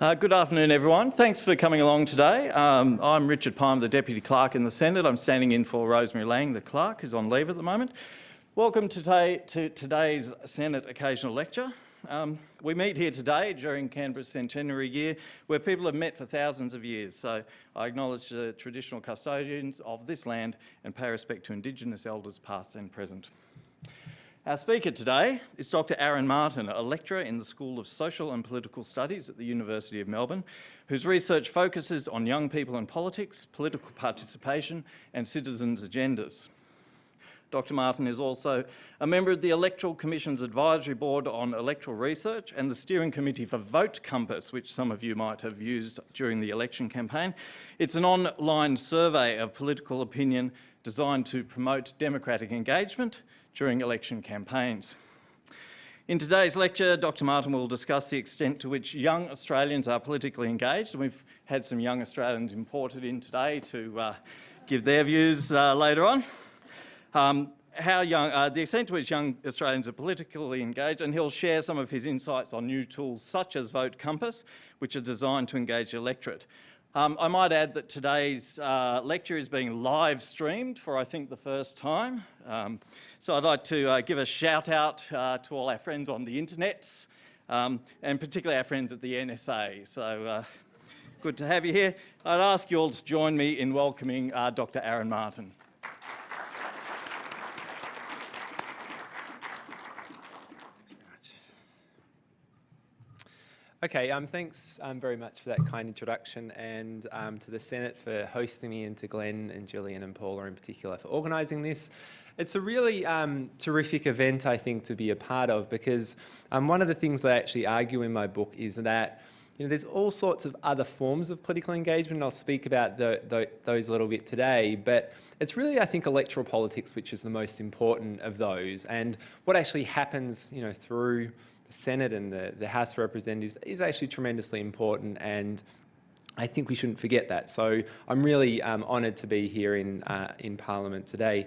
Uh, good afternoon, everyone. Thanks for coming along today. Um, I'm Richard Palmer, the Deputy Clerk in the Senate. I'm standing in for Rosemary Laing, the Clerk, who's on leave at the moment. Welcome today to today's Senate Occasional Lecture. Um, we meet here today during Canberra's centenary year where people have met for thousands of years. So I acknowledge the traditional custodians of this land and pay respect to Indigenous elders past and present. Our speaker today is Dr Aaron Martin, a lecturer in the School of Social and Political Studies at the University of Melbourne, whose research focuses on young people and politics, political participation and citizens' agendas. Dr Martin is also a member of the Electoral Commission's Advisory Board on Electoral Research and the Steering Committee for Vote Compass, which some of you might have used during the election campaign. It's an online survey of political opinion designed to promote democratic engagement during election campaigns. In today's lecture, Dr Martin will discuss the extent to which young Australians are politically engaged, and we've had some young Australians imported in today to uh, give their views uh, later on. Um, how young, uh, the extent to which young Australians are politically engaged, and he'll share some of his insights on new tools such as Vote Compass, which are designed to engage the electorate. Um, I might add that today's uh, lecture is being live streamed for, I think, the first time. Um, so I'd like to uh, give a shout out uh, to all our friends on the internets, um, and particularly our friends at the NSA. So uh, good to have you here. I'd ask you all to join me in welcoming uh, Dr. Aaron Martin. Okay, um, thanks um, very much for that kind introduction and um, to the Senate for hosting me and to Glenn and Gillian and Paula in particular for organising this. It's a really um, terrific event, I think, to be a part of because um, one of the things that I actually argue in my book is that you know, there's all sorts of other forms of political engagement, and I'll speak about the, the, those a little bit today, but it's really, I think, electoral politics which is the most important of those, and what actually happens, you know, through Senate and the, the House of Representatives is actually tremendously important and I think we shouldn't forget that. So I'm really um, honoured to be here in, uh, in Parliament today.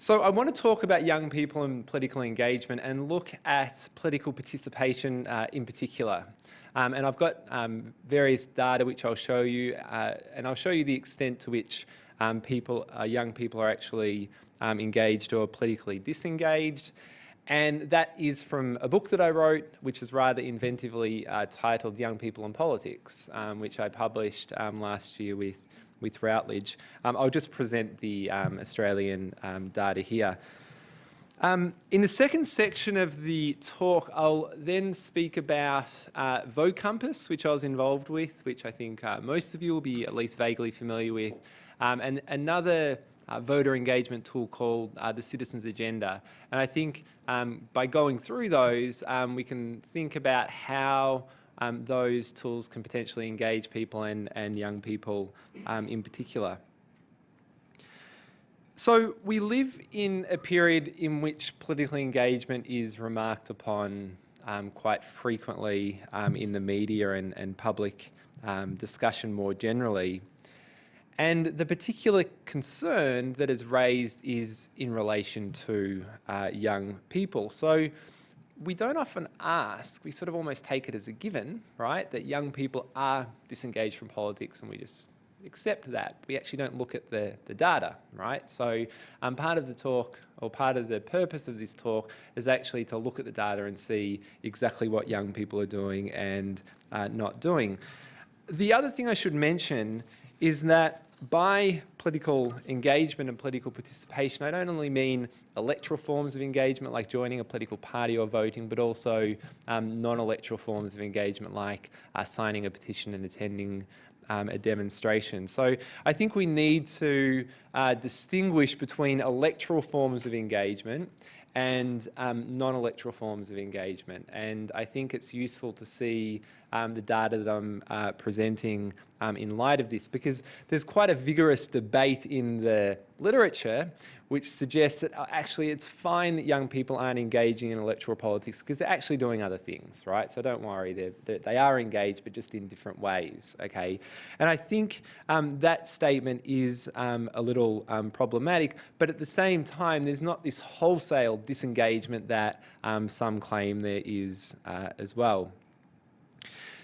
So I want to talk about young people and political engagement and look at political participation uh, in particular. Um, and I've got um, various data which I'll show you, uh, and I'll show you the extent to which um, people, uh, young people are actually um, engaged or politically disengaged. And that is from a book that I wrote, which is rather inventively uh, titled Young People and Politics, um, which I published um, last year with, with Routledge. Um, I'll just present the um, Australian um, data here. Um, in the second section of the talk, I'll then speak about uh, Vote Compass, which I was involved with, which I think uh, most of you will be at least vaguely familiar with, and another uh, voter engagement tool called uh, the Citizens Agenda. And I think um, by going through those, um, we can think about how um, those tools can potentially engage people and, and young people um, in particular. So we live in a period in which political engagement is remarked upon um, quite frequently um, in the media and, and public discussion more generally. And the particular concern that is raised is in relation to uh, young people. So we don't often ask, we sort of almost take it as a given, right, that young people are disengaged from politics and we just accept that. We actually don't look at the, the data, right? So um, part of the talk or part of the purpose of this talk is actually to look at the data and see exactly what young people are doing and uh, not doing. The other thing I should mention is that by political engagement and political participation, I don't only mean electoral forms of engagement like joining a political party or voting, but also um, non-electoral forms of engagement like uh, signing a petition and attending um, a demonstration. So I think we need to uh, distinguish between electoral forms of engagement and um, non-electoral forms of engagement. And I think it's useful to see um, the data that I'm uh, presenting um, in light of this because there's quite a vigorous debate in the literature which suggests that uh, actually it's fine that young people aren't engaging in electoral politics because they're actually doing other things, right? So don't worry, they're, they're they are engaged, but just in different ways, okay? And I think um, that statement is um, a little um, problematic, but at the same time, there's not this wholesale disengagement that um, some claim there is uh, as well.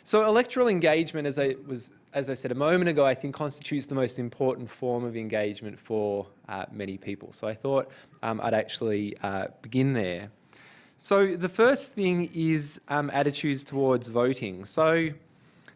So electoral engagement, as I was, as I said a moment ago, I think constitutes the most important form of engagement for uh, many people. So I thought um, I'd actually uh, begin there. So the first thing is um, attitudes towards voting. So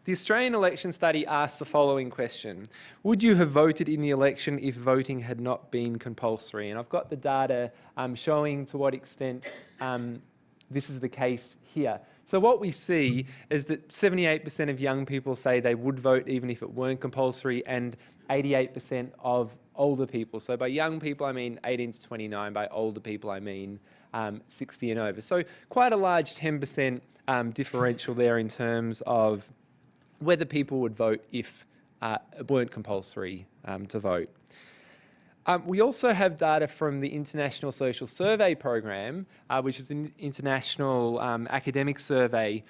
the Australian Election Study asks the following question. Would you have voted in the election if voting had not been compulsory? And I've got the data um, showing to what extent um, this is the case here. So what we see is that 78% of young people say they would vote even if it weren't compulsory and 88% of older people. So by young people, I mean 18 to 29. By older people, I mean um, 60 and over. So quite a large 10% um, differential there in terms of whether people would vote if uh, it weren't compulsory um, to vote. Um, we also have data from the International Social Survey Program, uh, which is an international um, academic survey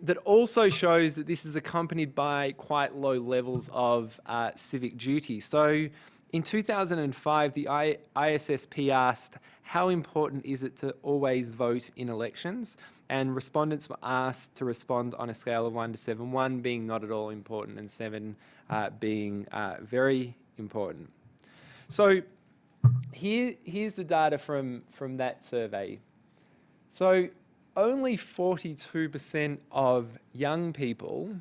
that also shows that this is accompanied by quite low levels of uh, civic duty. So in 2005, the I ISSP asked, how important is it to always vote in elections? And respondents were asked to respond on a scale of one to seven, one being not at all important and seven uh, being uh, very important. So here, here's the data from, from that survey. So only 42% of young people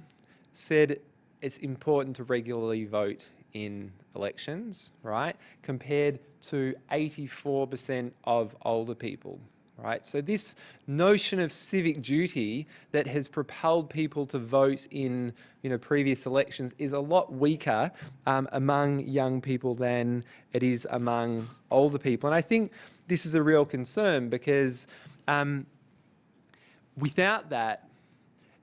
said it's important to regularly vote in elections, right? Compared to 84% of older people, right? So this notion of civic duty that has propelled people to vote in, you know, previous elections is a lot weaker um, among young people than it is among older people. And I think this is a real concern because um, without that,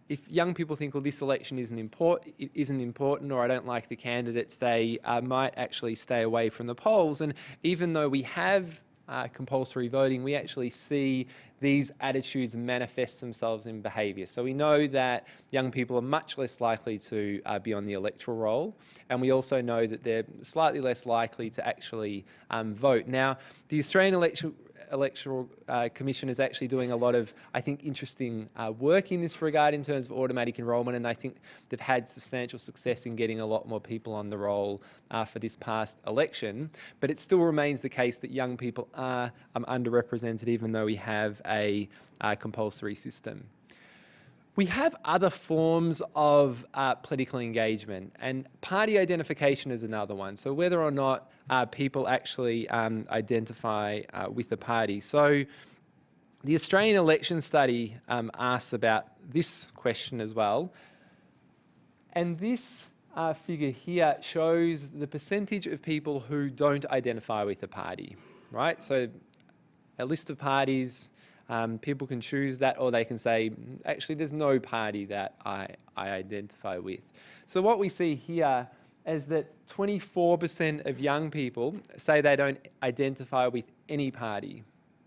if young people think, well, this election isn't, import isn't important or I don't like the candidates, they uh, might actually stay away from the polls. And even though we have uh, compulsory voting, we actually see these attitudes manifest themselves in behaviour. So we know that young people are much less likely to uh, be on the electoral roll, and we also know that they're slightly less likely to actually um, vote. Now, the Australian Electoral Electoral uh, Commission is actually doing a lot of, I think, interesting uh, work in this regard in terms of automatic enrolment, and I think they've had substantial success in getting a lot more people on the roll uh, for this past election. But it still remains the case that young people are um, underrepresented, even though we have a uh, compulsory system. We have other forms of uh, political engagement and party identification is another one. So whether or not uh, people actually um, identify uh, with the party. So the Australian election study um, asks about this question as well. And this uh, figure here shows the percentage of people who don't identify with the party, right? So a list of parties, um, people can choose that or they can say, actually, there's no party that I, I identify with. So what we see here is that 24% of young people say they don't identify with any party,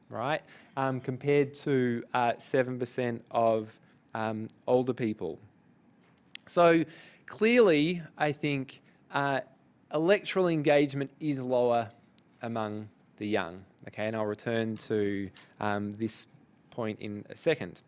right? Um, compared to 7% uh, of um, older people. So clearly, I think uh, electoral engagement is lower among the young. Okay, and I'll return to um, this point in a second.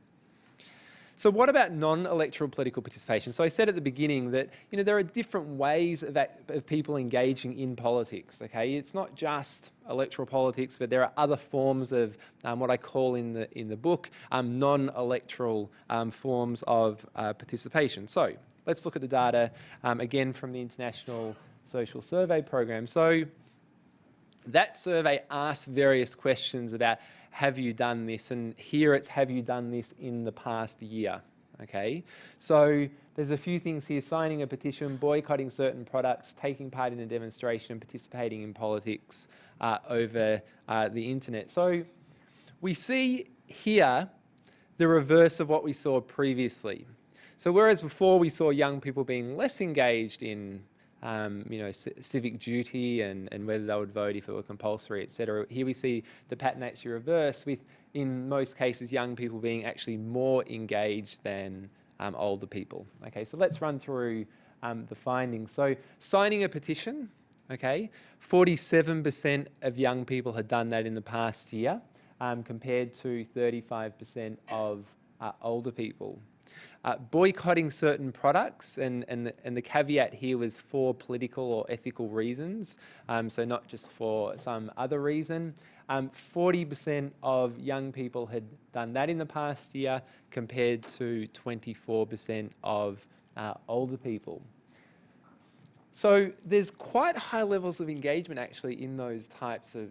So what about non-electoral political participation? So I said at the beginning that you know there are different ways of, of, people engaging in politics. Okay, it's not just electoral politics, but there are other forms of um, what I call in the in the book um, non-electoral um, forms of uh, participation. So let's look at the data um, again from the International Social Survey Program. So that survey asks various questions about have you done this? And here it's have you done this in the past year? Okay, so there's a few things here, signing a petition, boycotting certain products, taking part in a demonstration, participating in politics uh, over uh, the internet. So we see here the reverse of what we saw previously. So whereas before we saw young people being less engaged in um, you know, civic duty and, and whether they would vote if it were compulsory, etc. Here we see the pattern actually reverse with, in most cases, young people being actually more engaged than um, older people. Okay, so let's run through um, the findings. So signing a petition, okay, 47% of young people had done that in the past year um, compared to 35% of uh, older people. Uh, boycotting certain products, and, and, the, and the caveat here was for political or ethical reasons, um, so not just for some other reason. 40% um, of young people had done that in the past year compared to 24% of uh, older people. So there's quite high levels of engagement actually in those types of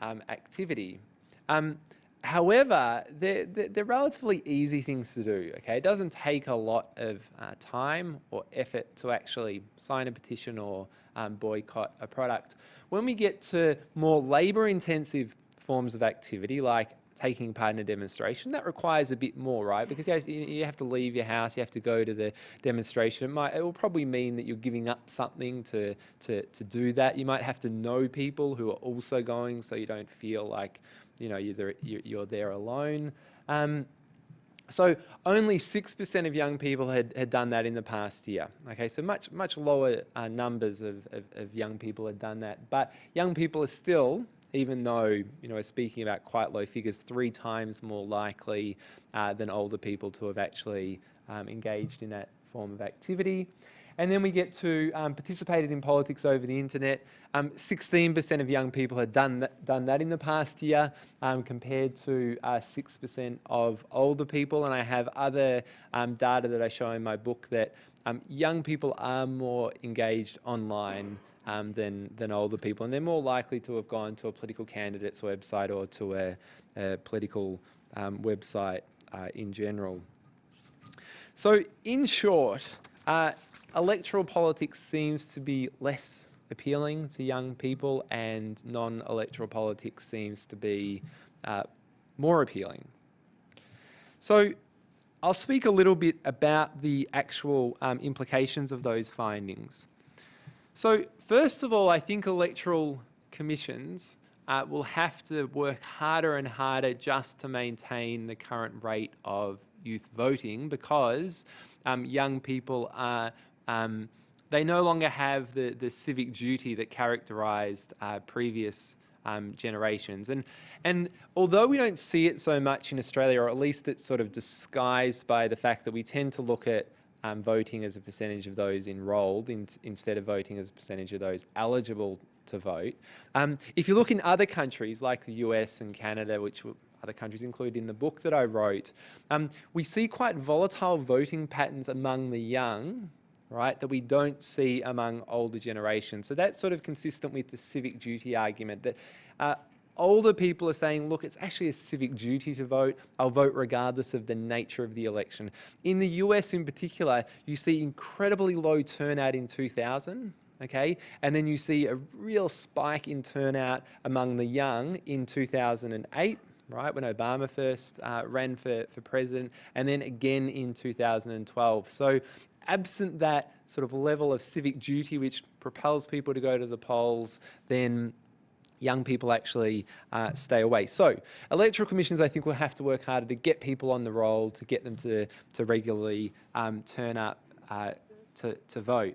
um, activity. Um, however, they're, they're, relatively easy things to do, okay? It doesn't take a lot of uh, time or effort to actually sign a petition or um, boycott a product. When we get to more labour intensive forms of activity like taking part in a demonstration, that requires a bit more, right? Because you have to leave your house, you have to go to the demonstration. It, might, it will probably mean that you're giving up something to, to, to do that. You might have to know people who are also going so you don't feel like, you know, you're, there, you're there alone. Um, so only 6% of young people had, had done that in the past year. Okay, so much, much lower uh, numbers of, of, of young people had done that. But young people are still even though you know we're speaking about quite low figures, three times more likely uh, than older people to have actually um, engaged in that form of activity. And then we get to um, participated in politics over the internet. 16% um, of young people had done that, done that in the past year um, compared to 6% uh, of older people. And I have other um, data that I show in my book that um, young people are more engaged online um, than, than older people. And they're more likely to have gone to a political candidate's website or to a, a political website uh, in general. So in short, uh, electoral politics seems to be less appealing to young people and non-electoral politics seems to be uh, more appealing. So I'll speak a little bit about the actual um, implications of those findings. So first of all, I think electoral commissions uh, will have to work harder and harder just to maintain the current rate of youth voting because um, young people are, um, they no longer have the, the civic duty that characterised uh, previous um, generations. And, and although we don't see it so much in Australia, or at least it's sort of disguised by the fact that we tend to look at um, voting as a percentage of those enrolled in, instead of voting as a percentage of those eligible to vote. Um, if you look in other countries like the US and Canada, which other countries include in the book that I wrote, um, we see quite volatile voting patterns among the young, right, that we don't see among older generations. So that's sort of consistent with the civic duty argument that uh, older people are saying, look, it's actually a civic duty to vote. I'll vote regardless of the nature of the election. In the US in particular, you see incredibly low turnout in 2000, okay? And then you see a real spike in turnout among the young in 2008, right, when Obama first uh, ran for, for president, and then again in 2012. So absent that sort of level of civic duty which propels people to go to the polls, then young people actually uh, stay away. So electoral commissions, I think, will have to work harder to get people on the roll, to get them to, to regularly um, turn up uh, to, to vote.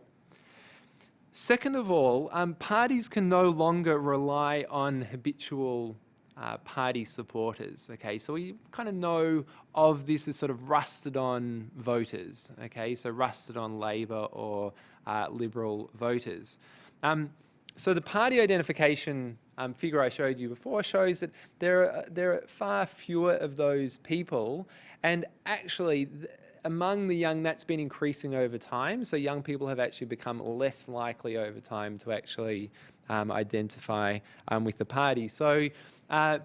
Second of all, um, parties can no longer rely on habitual uh, party supporters. Okay, so we kind of know of this as sort of rusted on voters. Okay, so rusted on Labor or uh, Liberal voters. Um, so the party identification um, figure I showed you before shows that there are, there are far fewer of those people and actually among the young that's been increasing over time so young people have actually become less likely over time to actually um, identify um, with the party. So uh,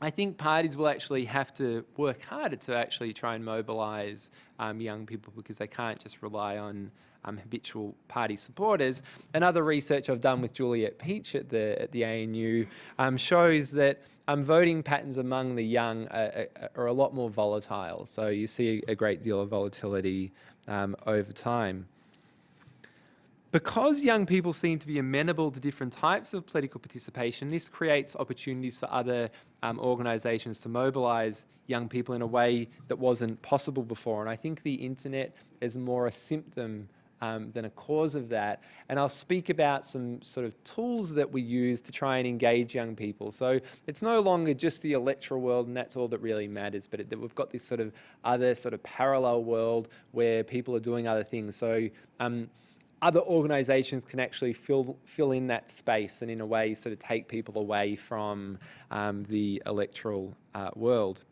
I think parties will actually have to work harder to actually try and mobilise um, young people because they can't just rely on um, habitual party supporters. Another research I've done with Juliet Pietsch at the, at the ANU um, shows that um, voting patterns among the young are, are, a lot more volatile. So you see a great deal of volatility um, over time. Because young people seem to be amenable to different types of political participation, this creates opportunities for other um, organisations to mobilise young people in a way that wasn't possible before. And I think the internet is more a symptom um, than a cause of that. And I'll speak about some sort of tools that we use to try and engage young people. So it's no longer just the electoral world and that's all that really matters, but it, we've got this sort of other sort of parallel world where people are doing other things. So um, other organisations can actually fill fill in that space and in a way sort of take people away from um, the electoral uh, world.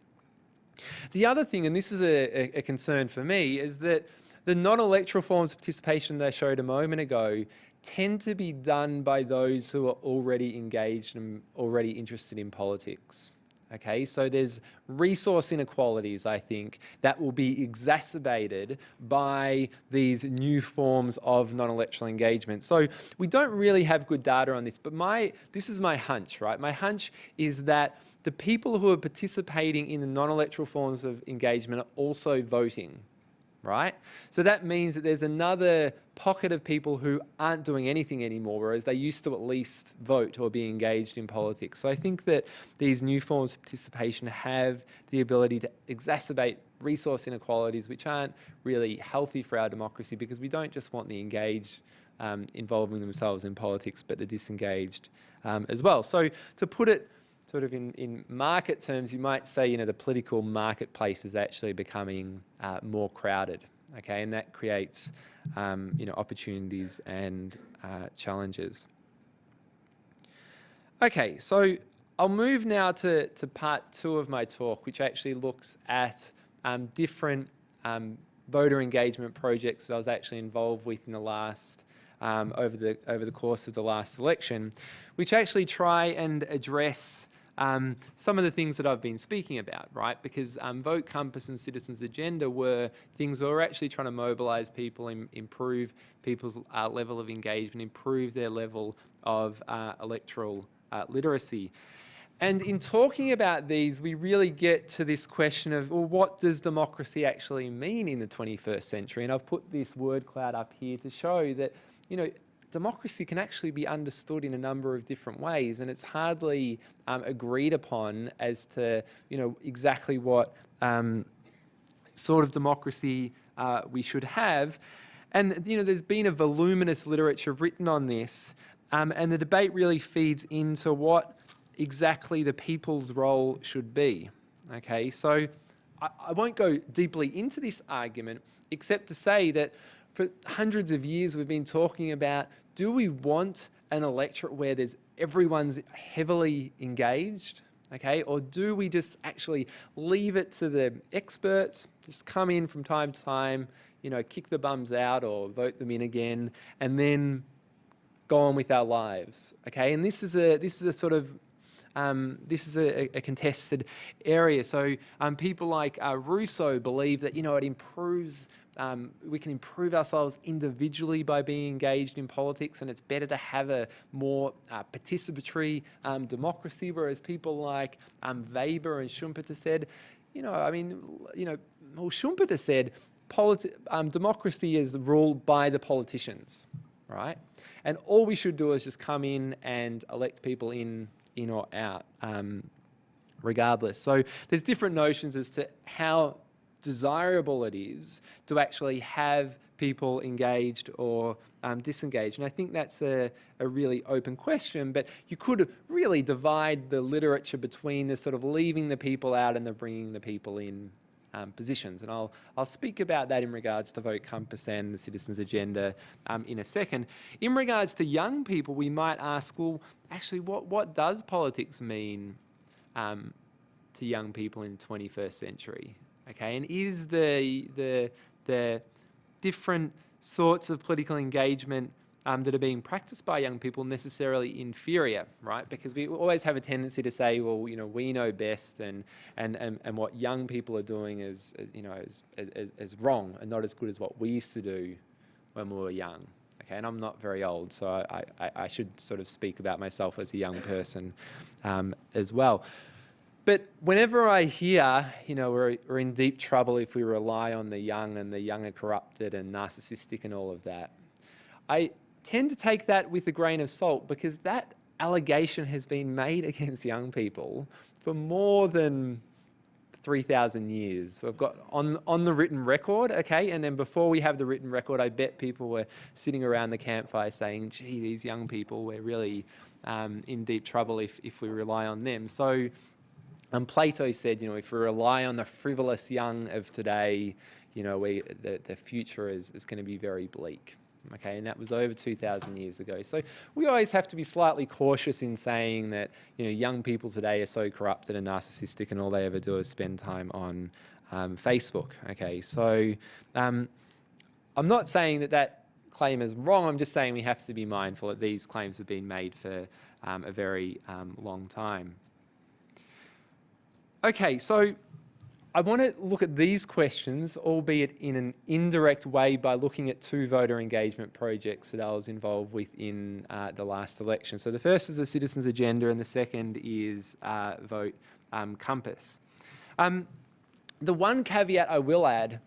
The other thing, and this is a, a, concern for me, is that the non-electoral forms of participation that I showed a moment ago tend to be done by those who are already engaged and already interested in politics. Okay, so there's resource inequalities, I think, that will be exacerbated by these new forms of non-electoral engagement. So we don't really have good data on this, but my this is my hunch, right? My hunch is that the people who are participating in the non-electoral forms of engagement are also voting right? So that means that there's another pocket of people who aren't doing anything anymore, whereas they used to at least vote or be engaged in politics. So I think that these new forms of participation have the ability to exacerbate resource inequalities, which aren't really healthy for our democracy because we don't just want the engaged um, involving themselves in politics, but the disengaged um, as well. So to put it sort of in, in market terms, you might say, you know, the political marketplace is actually becoming uh, more crowded, okay? And that creates, um, you know, opportunities and uh, challenges. Okay, so I'll move now to, to part two of my talk, which actually looks at um, different um, voter engagement projects that I was actually involved with in the last um, over the over the course of the last election, which actually try and address um, some of the things that I've been speaking about, right? Because um, Vote Compass and Citizens Agenda were things where we're actually trying to mobilise people, and improve people's uh, level of engagement, improve their level of uh, electoral uh, literacy. And in talking about these, we really get to this question of, well, what does democracy actually mean in the 21st century? And I've put this word cloud up here to show that, you know, democracy can actually be understood in a number of different ways and it's hardly um, agreed upon as to you know exactly what um, sort of democracy uh, we should have. And you know there's been a voluminous literature written on this um, and the debate really feeds into what exactly the people's role should be okay? So I, I won't go deeply into this argument except to say that for hundreds of years we've been talking about do we want an electorate where there's everyone's heavily engaged okay or do we just actually leave it to the experts just come in from time to time you know kick the bums out or vote them in again and then go on with our lives okay and this is a this is a sort of um, this is a, a, contested area. So um, people like uh, Rousseau believe that, you know, it improves um, we can improve ourselves individually by being engaged in politics and it's better to have a more uh, participatory um, democracy, whereas people like um, Weber and Schumpeter said, you know, I mean, you know, well, Schumpeter said um, democracy is ruled by the politicians, right? And all we should do is just come in and elect people in, in or out, um, regardless. So there's different notions as to how desirable it is to actually have people engaged or um, disengaged. And I think that's a, a really open question, but you could really divide the literature between the sort of leaving the people out and the bringing the people in um, positions. And I'll, I'll speak about that in regards to Vote Compass and the Citizens Agenda um, in a second. In regards to young people, we might ask, well, actually, what, what does politics mean um, to young people in the 21st century? Okay? And is the, the, the different sorts of political engagement um, that are being practiced by young people necessarily inferior, right? Because we always have a tendency to say, well, you know, we know best and, and, and, and what young people are doing is, is you know, is, is, is wrong and not as good as what we used to do when we were young. Okay, and I'm not very old, so I, I, I should sort of speak about myself as a young person um, as well. But whenever I hear, you know, we're, we're in deep trouble if we rely on the young and the young are corrupted and narcissistic and all of that, I tend to take that with a grain of salt because that allegation has been made against young people for more than 3,000 years. We've got on, on the written record, okay, and then before we have the written record, I bet people were sitting around the campfire saying, gee, these young people, we're really um, in deep trouble if, if we rely on them. So um, Plato said, you know, if we rely on the frivolous young of today, you know, we, the, the future is, is going to be very bleak. Okay, and that was over 2,000 years ago. So we always have to be slightly cautious in saying that, you know, young people today are so corrupted and narcissistic and all they ever do is spend time on um, Facebook. Okay, so um, I'm not saying that that claim is wrong. I'm just saying we have to be mindful that these claims have been made for um, a very um, long time. Okay, so I want to look at these questions, albeit in an indirect way by looking at two voter engagement projects that I was involved with in uh, the last election. So the first is the Citizens Agenda and the second is uh, Vote um, Compass. Um, the one caveat I will add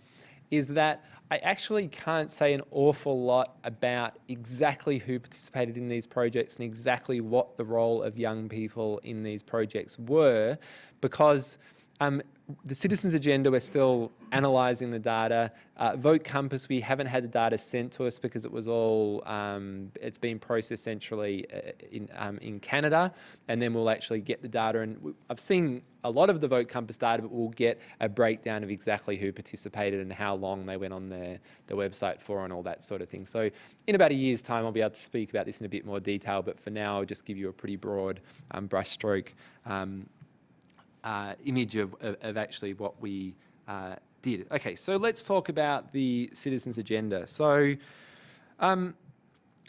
is that I actually can't say an awful lot about exactly who participated in these projects and exactly what the role of young people in these projects were because um, the Citizens Agenda, we're still analysing the data. Uh, Vote Compass, we haven't had the data sent to us because it was all, um, it's been processed centrally uh, in, um, in Canada, and then we'll actually get the data. And I've seen a lot of the Vote Compass data, but we'll get a breakdown of exactly who participated and how long they went on their, the website for and all that sort of thing. So in about a year's time, I'll be able to speak about this in a bit more detail, but for now, I'll just give you a pretty broad um, brushstroke um, uh, image of, of, of, actually what we uh, did. Okay, so let's talk about the Citizens Agenda. So um,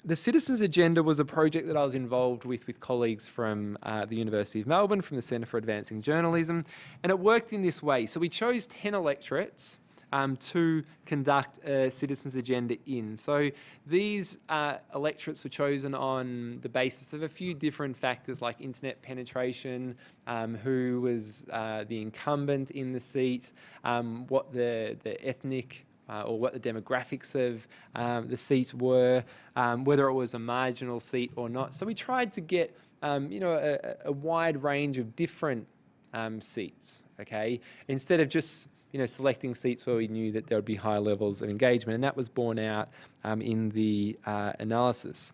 the Citizens Agenda was a project that I was involved with with colleagues from uh, the University of Melbourne, from the Centre for Advancing Journalism, and it worked in this way. So we chose 10 electorates um, to conduct a citizens agenda in. So these uh, electorates were chosen on the basis of a few different factors like internet penetration, um, who was uh, the incumbent in the seat, um, what the, the ethnic uh, or what the demographics of um, the seat were, um, whether it was a marginal seat or not. So we tried to get um, you know, a, a, wide range of different um, seats, okay? Instead of just you know, selecting seats where we knew that there would be high levels of engagement, and that was borne out um, in the uh, analysis.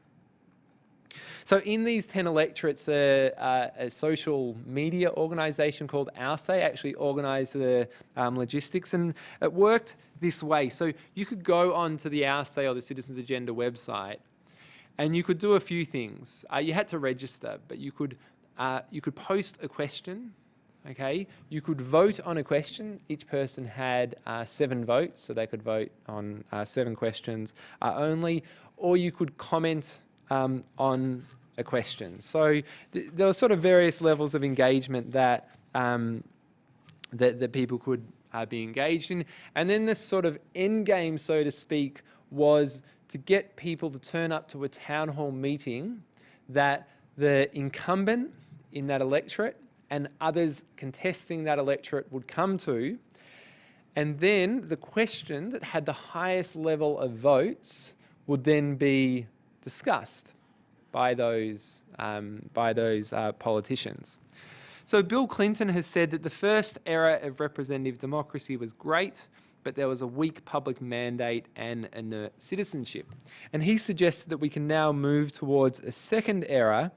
So in these 10 electorates, uh, uh, a social media organisation called OurSay actually organised the um, logistics and it worked this way. So you could go onto the OurSay or the Citizens Agenda website and you could do a few things. Uh, you had to register, but you could, uh, you could post a question okay? You could vote on a question. Each person had uh, seven votes, so they could vote on uh, seven questions uh, only, or you could comment um, on a question. So th there were sort of various levels of engagement that, um, that, that, people could uh, be engaged in. And then this sort of end game, so to speak, was to get people to turn up to a town hall meeting that the incumbent in that electorate and others contesting that electorate would come to. And then the question that had the highest level of votes would then be discussed by those, um, by those uh, politicians. So Bill Clinton has said that the first era of representative democracy was great, but there was a weak public mandate and inert citizenship. And he suggested that we can now move towards a second era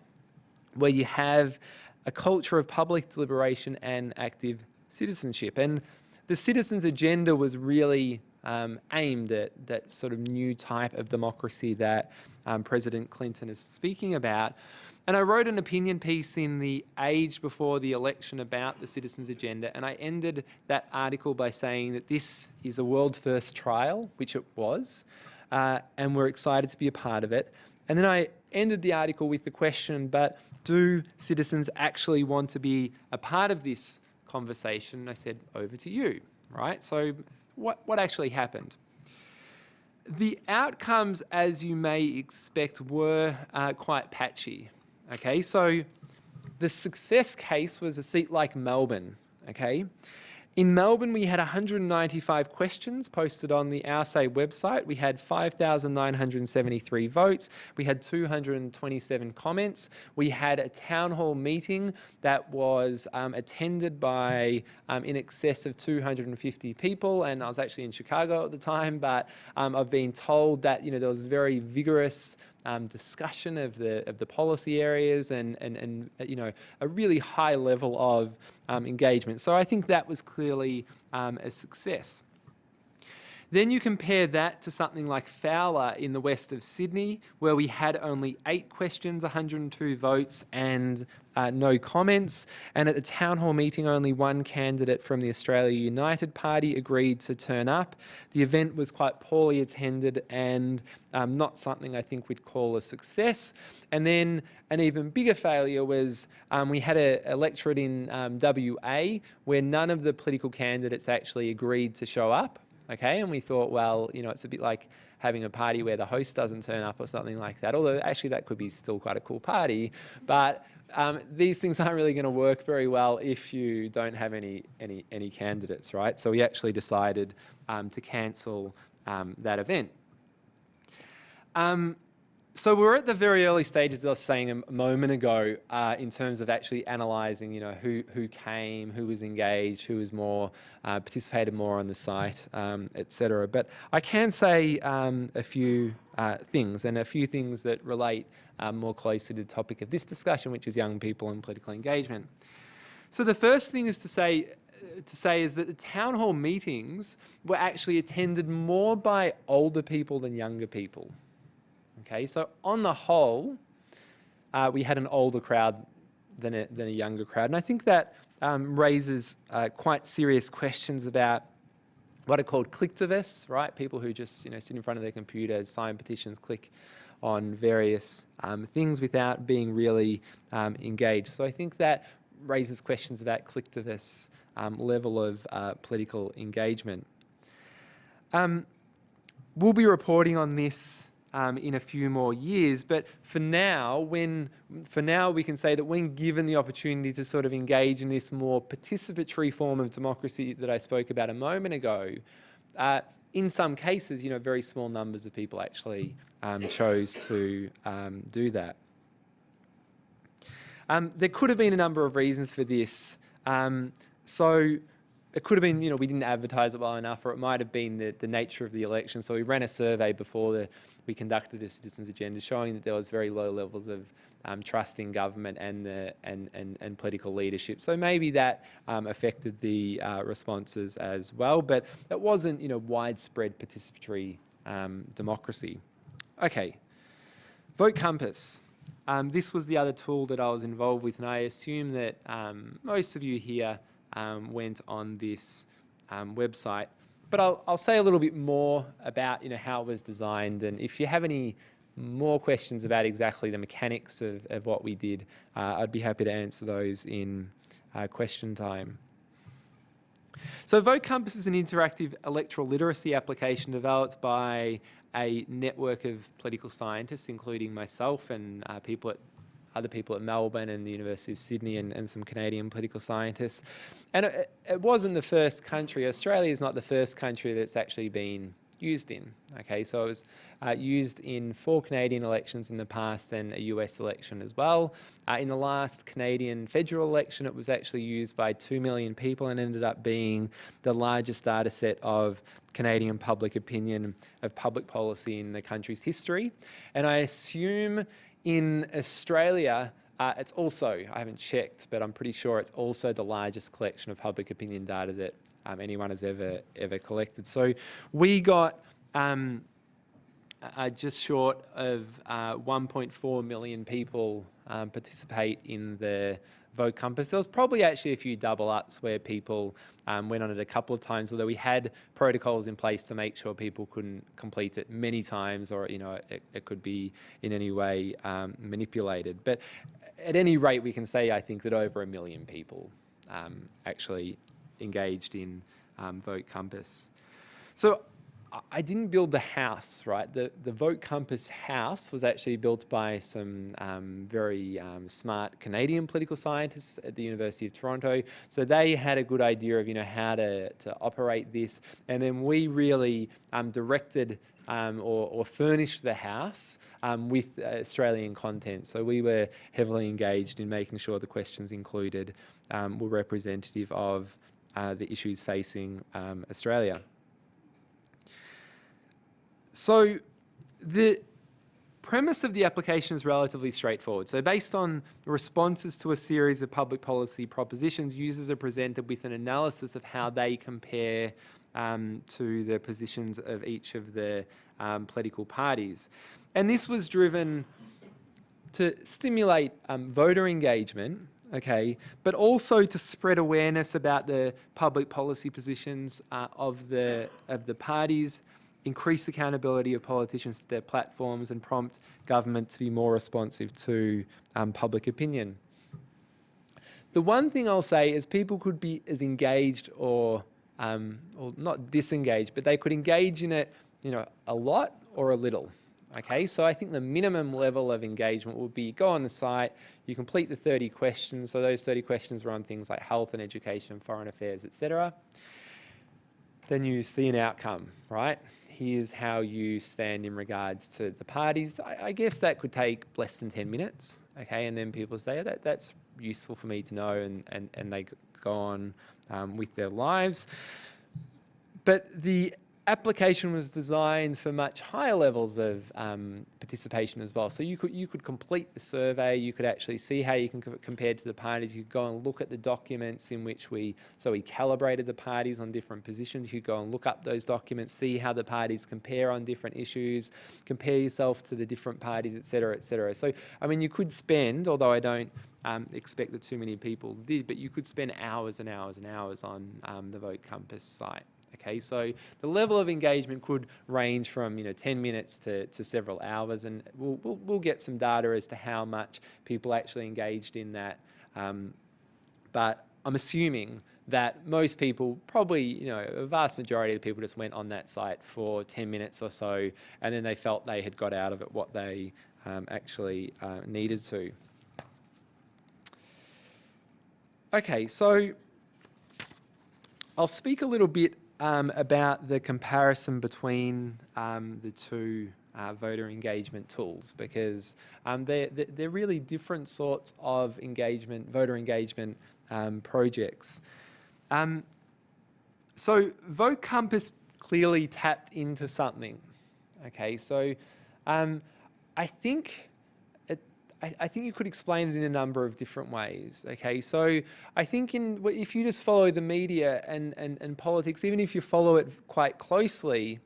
where you have a culture of public deliberation and active citizenship. And the citizens' agenda was really um, aimed at that sort of new type of democracy that um, President Clinton is speaking about. And I wrote an opinion piece in the Age before the election about the citizens' agenda, and I ended that article by saying that this is a world first trial, which it was, uh, and we're excited to be a part of it. And then I ended the article with the question, but do citizens actually want to be a part of this conversation? And I said, over to you, right? So what, what actually happened? The outcomes, as you may expect, were uh, quite patchy. Okay, so the success case was a seat like Melbourne. Okay, In Melbourne, we had 195 questions posted on the OurSay website. We had 5,973 votes. We had 227 comments. We had a town hall meeting that was um, attended by um, in excess of 250 people. And I was actually in Chicago at the time, but um, I've been told that you know there was very vigorous um, discussion of the of the policy areas and and and you know a really high level of um, engagement. So I think that was clearly um, a success. Then you compare that to something like Fowler in the west of Sydney, where we had only eight questions, 102 votes, and uh, no comments. And at the town hall meeting, only one candidate from the Australia United Party agreed to turn up. The event was quite poorly attended and um, not something I think we'd call a success. And then an even bigger failure was um, we had a electorate in um, WA where none of the political candidates actually agreed to show up okay? And we thought, well, you know, it's a bit like having a party where the host doesn't turn up or something like that, although actually that could be still quite a cool party. But um, these things aren't really going to work very well if you don't have any, any, any candidates, right? So we actually decided um, to cancel um, that event. Um, so we're at the very early stages, as I was saying a moment ago, uh, in terms of actually analysing, you know, who who came, who was engaged, who was more uh, participated more on the site, um, etc. But I can say um, a few uh, things, and a few things that relate um, more closely to the topic of this discussion, which is young people and political engagement. So the first thing is to say to say is that the town hall meetings were actually attended more by older people than younger people. Okay, so on the whole, uh, we had an older crowd than a, than a younger crowd. And I think that um, raises uh, quite serious questions about what are called clicktivists, right? People who just you know sit in front of their computers, sign petitions, click on various um, things without being really um, engaged. So I think that raises questions about clicktivists' um, level of uh, political engagement. Um, we'll be reporting on this um, in a few more years. But for now, when for now we can say that when given the opportunity to sort of engage in this more participatory form of democracy that I spoke about a moment ago, uh, in some cases, you know, very small numbers of people actually um, chose to um, do that. Um, there could have been a number of reasons for this. Um, so it could have been, you know, we didn't advertise it well enough, or it might have been the, the nature of the election. So we ran a survey before the, we conducted the citizens agenda showing that there was very low levels of um, trust in government and, the, and, and, and political leadership. So maybe that um, affected the uh, responses as well, but it wasn't you know, widespread participatory um, democracy. Okay, Vote Compass. Um, this was the other tool that I was involved with, and I assume that um, most of you here um, went on this website but I'll, I'll say a little bit more about you know, how it was designed and if you have any more questions about exactly the mechanics of, of what we did, uh, I'd be happy to answer those in uh, question time. So Vote Compass is an interactive electoral literacy application developed by a network of political scientists, including myself and uh, people at other people at Melbourne and the University of Sydney and, and some Canadian political scientists. And it, it wasn't the first country, Australia is not the first country that's actually been used in. Okay, so it was uh, used in four Canadian elections in the past and a US election as well. Uh, in the last Canadian federal election, it was actually used by 2 million people and ended up being the largest data set of Canadian public opinion of public policy in the country's history. And I assume in Australia, uh, it's also, I haven't checked, but I'm pretty sure it's also the largest collection of public opinion data that um, anyone has ever, ever collected. So we got um, uh, just short of uh, 1.4 million people um, participate in the Vote Compass. There was probably actually a few double ups where people um, went on it a couple of times, although we had protocols in place to make sure people couldn't complete it many times or, you know, it, it could be in any way um, manipulated. But at any rate, we can say, I think, that over a million people um, actually engaged in um, Vote Compass. So I- didn't build the house, right? The, the Vote Compass house was actually built by some um, very um, smart Canadian political scientists at the University of Toronto. So they had a good idea of, you know, how to, to operate this. And then we really um, directed um, or, or furnished the house um, with uh, Australian content. So we were heavily engaged in making sure the questions included um, were representative of uh, the issues facing um, Australia. So the premise of the application is relatively straightforward. So based on responses to a series of public policy propositions, users are presented with an analysis of how they compare um, to the positions of each of the um, political parties. And this was driven to stimulate um, voter engagement, okay, but also to spread awareness about the public policy positions uh, of the of the parties, increase accountability of politicians to their platforms, and prompt government to be more responsive to um, public opinion. The one thing I'll say is people could be as engaged or um, or not disengaged, but they could engage in it, you know, a lot or a little. Okay, so I think the minimum level of engagement would be go on the site, you complete the 30 questions. So those 30 questions were on things like health and education, foreign affairs, etc. Then you see an outcome, right? Here's how you stand in regards to the parties. I, I guess that could take less than 10 minutes. Okay, and then people say, oh, that, that's useful for me to know, and, and, and they go on um, with their lives. But the application was designed for much higher levels of um, participation as well. So you could you could complete the survey. You could actually see how you can co compare to the parties. You could go and look at the documents in which we so we calibrated the parties on different positions. You could go and look up those documents, see how the parties compare on different issues, compare yourself to the different parties, etc., etc. So I mean, you could spend, although I don't um, expect that too many people did, but you could spend hours and hours and hours on um, the Vote Compass site. Okay, so the level of engagement could range from you know 10 minutes to, to several hours, and we'll, we'll, we'll get some data as to how much people actually engaged in that. Um, but I'm assuming that most people, probably you know a vast majority of the people, just went on that site for 10 minutes or so, and then they felt they had got out of it what they um, actually uh, needed to. Okay, so I'll speak a little bit um, about the comparison between um, the two uh, voter engagement tools because um, they're, they're really different sorts of engagement, voter engagement um, projects. Um, so Vote Compass clearly tapped into something. Okay, so um, I think I, I, think you could explain it in a number of different ways. Okay, so I think in if you just follow the media and, and, and politics, even if you follow it quite closely,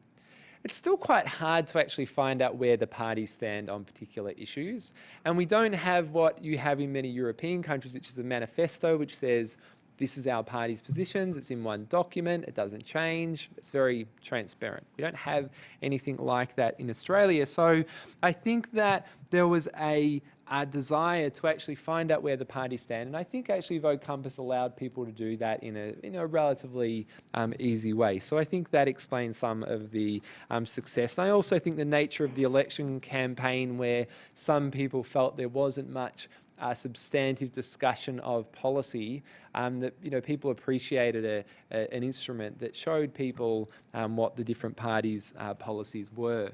it's still quite hard to actually find out where the parties stand on particular issues. And we don't have what you have in many European countries, which is a manifesto which says, this is our party's positions, it's in one document, it doesn't change, it's very transparent. We don't have anything like that in Australia. So I think that there was a, a desire to actually find out where the parties stand. And I think actually Vote Compass allowed people to do that in a, in a relatively um, easy way. So I think that explains some of the um, success. And I also think the nature of the election campaign where some people felt there wasn't much uh, substantive discussion of policy um, that you know people appreciated a, a, an instrument that showed people um, what the different parties' uh, policies were.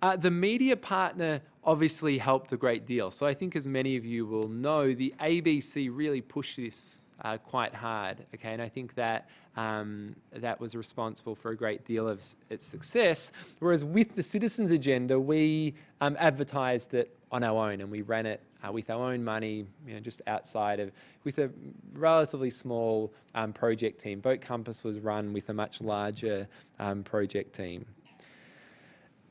Uh, the media partner obviously helped a great deal. So I think as many of you will know, the ABC really pushed this uh, quite hard. Okay, and I think that um, that was responsible for a great deal of its success. Whereas with the citizens agenda, we um, advertised it on our own and we ran it uh, with our own money, you know, just outside of, with a relatively small um, project team. Vote Compass was run with a much larger um, project team.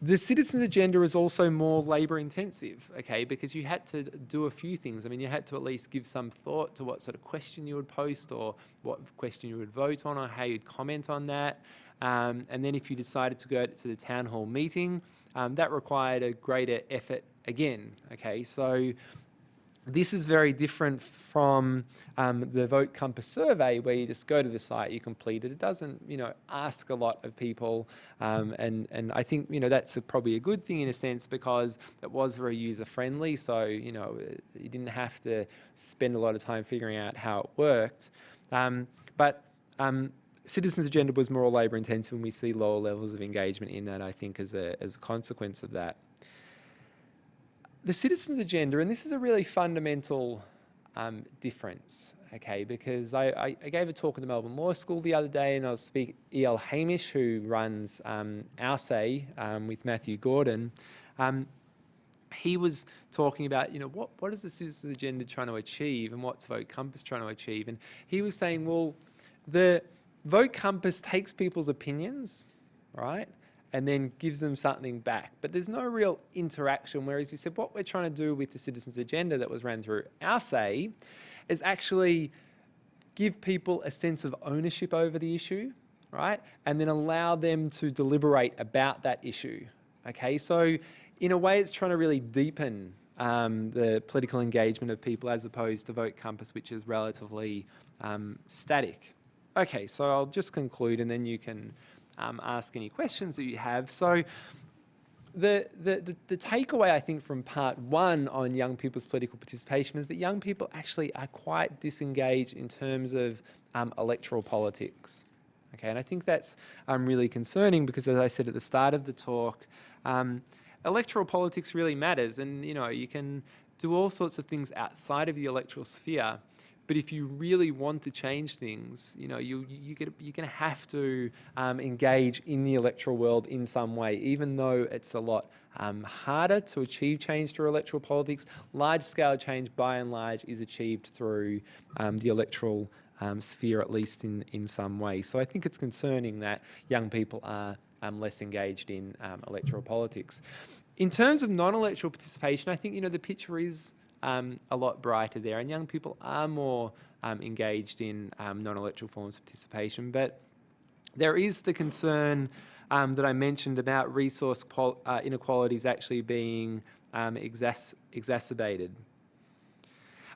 The citizens agenda is also more labour intensive, okay, because you had to do a few things. I mean, you had to at least give some thought to what sort of question you would post or what question you would vote on or how you'd comment on that. Um, and then if you decided to go to the town hall meeting, um, that required a greater effort again, okay? So This is very different from um, the Vote Compass survey, where you just go to the site, you complete it. It doesn't, you know, ask a lot of people, um, and and I think you know that's a, probably a good thing in a sense because it was very user friendly. So you know, you didn't have to spend a lot of time figuring out how it worked. Um, but um, Citizens Agenda was more labour intensive, and we see lower levels of engagement in that. I think as a as a consequence of that the citizens agenda, and this is a really fundamental um, difference, okay, because I, I, I, gave a talk at the Melbourne Law School the other day and I was speaking E.L. Hamish, who runs um, OurSay um, with Matthew Gordon. Um, he was talking about, you know, what, what is the citizens agenda trying to achieve and what's Vote Compass trying to achieve? And he was saying, well, the Vote Compass takes people's opinions, right? And then gives them something back. But there's no real interaction, whereas he said what we're trying to do with the citizens agenda that was ran through OurSay is actually give people a sense of ownership over the issue, right? And then allow them to deliberate about that issue, okay? So in a way, it's trying to really deepen um, the political engagement of people as opposed to Vote Compass, which is relatively um, static. Okay, so I'll just conclude and then you can um, ask any questions that you have. So the, the, the, takeaway, I think, from part one on young people's political participation is that young people actually are quite disengaged in terms of um, electoral politics. Okay, and I think that's um, really concerning because, as I said at the start of the talk, um, electoral politics really matters, and you know you can do all sorts of things outside of the electoral sphere, but if you really want to change things, you know, you, you get, you're going to have to um, engage in the electoral world in some way, even though it's a lot um, harder to achieve change through electoral politics. Large-scale change, by and large, is achieved through um, the electoral um, sphere, at least in, in some way. So I think it's concerning that young people are um, less engaged in um, electoral politics. In terms of non-electoral participation, I think, you know, the picture is um, a lot brighter there, and young people are more um, engaged in um, non-electoral forms of participation. But there is the concern um, that I mentioned about resource uh, inequalities actually being um, exacerbated.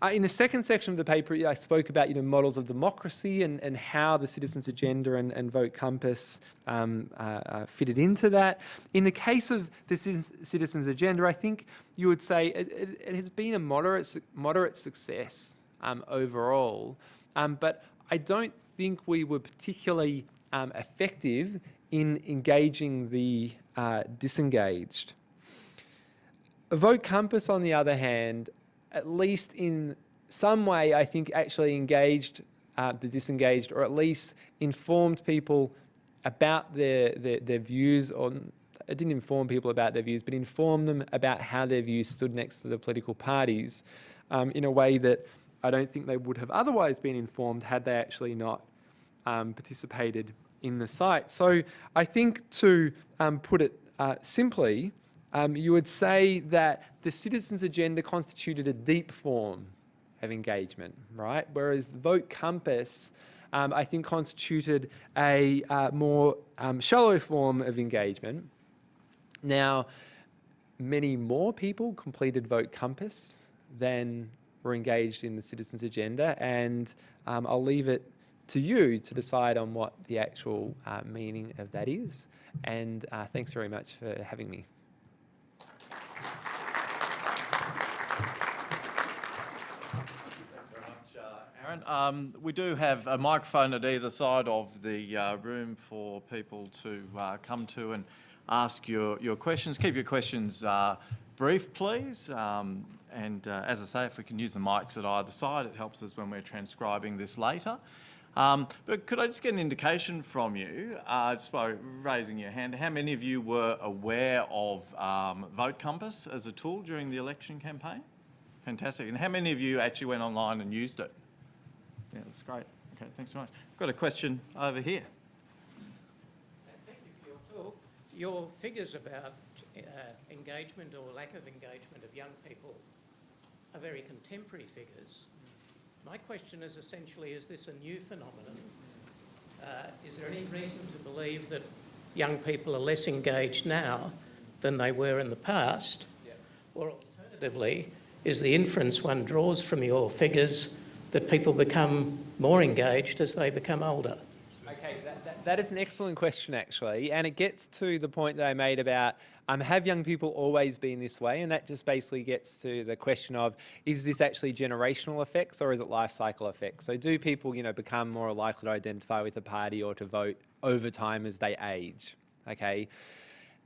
Uh, in the second section of the paper, I spoke about you know, models of democracy and, and how the Citizens Agenda and, and Vote Compass um, uh, uh, fitted into that. In the case of the Citizens Agenda, I think you would say it, it, it has been a moderate, moderate success um, overall, um, but I don't think we were particularly um, effective in engaging the uh, disengaged. Vote Compass, on the other hand, at least in some way, I think actually engaged uh, the disengaged or at least informed people about their, their, their views on, it didn't inform people about their views, but informed them about how their views stood next to the political parties um, in a way that I don't think they would have otherwise been informed had they actually not um, participated in the site. So I think to um, put it uh, simply, um, you would say that the citizens' agenda constituted a deep form of engagement, right? Whereas Vote Compass, um, I think, constituted a uh, more um, shallow form of engagement. Now, many more people completed Vote Compass than were engaged in the citizens' agenda, and um, I'll leave it to you to decide on what the actual uh, meaning of that is. And uh, thanks very much for having me. Um, we do have a microphone at either side of the uh, room for people to uh, come to and ask your, your questions. Keep your questions uh, brief, please. Um, and uh, as I say, if we can use the mics at either side, it helps us when we're transcribing this later. Um, but could I just get an indication from you, uh, just by raising your hand, how many of you were aware of um, Vote Compass as a tool during the election campaign? Fantastic. And how many of you actually went online and used it? Yeah, that's great. Okay, thanks so much. I've got a question over here. Thank you for your talk. Your figures about uh, engagement or lack of engagement of young people are very contemporary figures. My question is essentially, is this a new phenomenon? Uh, is there any reason to believe that young people are less engaged now than they were in the past? Yeah. Or alternatively, is the inference one draws from your figures that people become more engaged as they become older. Okay, that, that, that is an excellent question, actually, and it gets to the point that I made about um, have young people always been this way? And that just basically gets to the question of is this actually generational effects or is it life cycle effects? So do people, you know, become more likely to identify with a party or to vote over time as they age? Okay.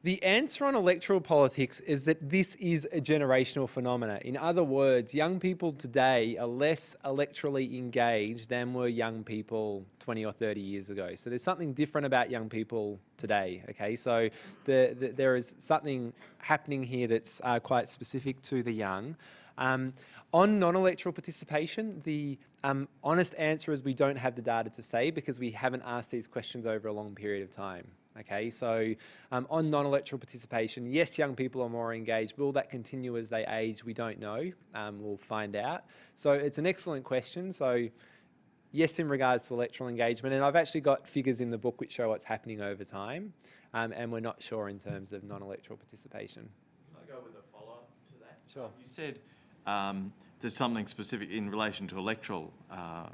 The answer on electoral politics is that this is a generational phenomena. In other words, young people today are less electorally engaged than were young people 20 or 30 years ago. So there's something different about young people today, okay? So the, the, there is something happening here that's uh, quite specific to the young. Um, on non-electoral participation, the um, honest answer is we don't have the data to say because we haven't asked these questions over a long period of time. Okay, so um, on non-electoral participation, yes, young people are more engaged. Will that continue as they age? We don't know. Um, we'll find out. So it's an excellent question. So yes, in regards to electoral engagement, and I've actually got figures in the book which show what's happening over time, um, and we're not sure in terms of non-electoral participation. Can I go with a follow-up to that? Sure. You said um, there's something specific in relation to electoral uh,